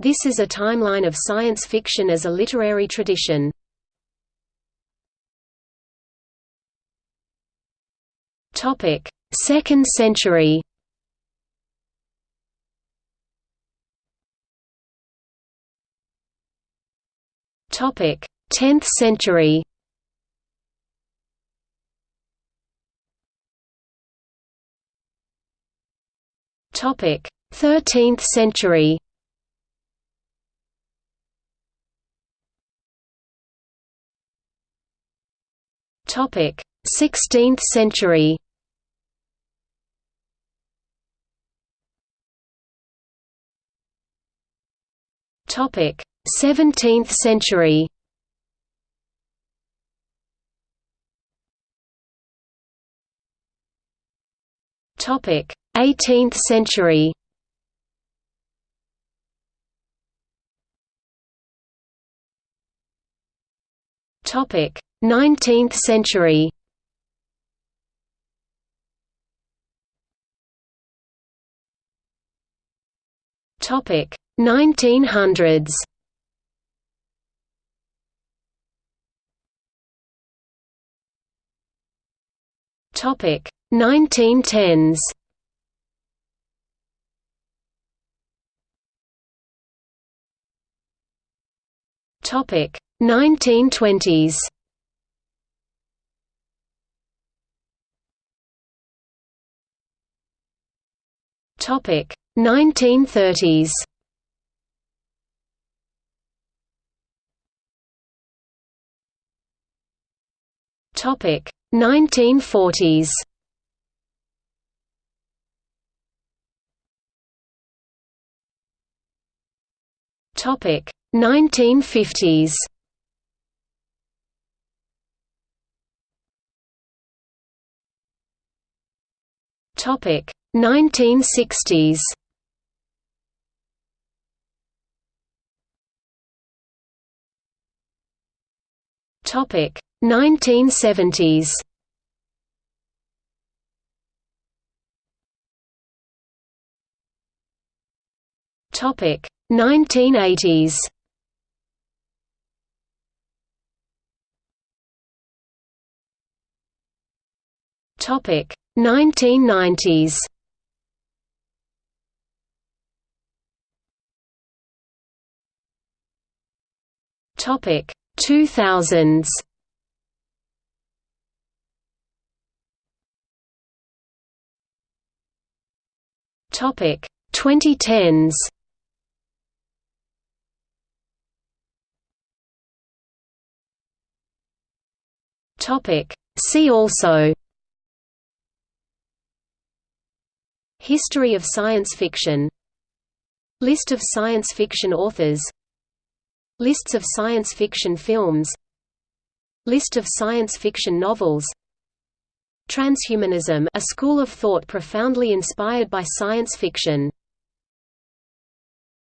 This is a timeline of science fiction as a literary tradition. Topic: Second century. Topic: 10th century. Topic: 13th century. Topic: 16th century. Topic: 17th century. Topic: 18th century. Topic: 19th century. Topic: 1900s. Topic: 1910s. Topic: 1920s. Topic: 1930s. Topic: 1940s. Topic: 1950s. Topic: 1960s. Topic: 1970s. Topic: 1980s. Topic: 1990s. Topic: 2000s. Topic: 2010s. Topic: See also History of science fiction. List of science fiction authors. Lists of science fiction films. List of science fiction novels. Transhumanism a school of thought profoundly inspired by science fiction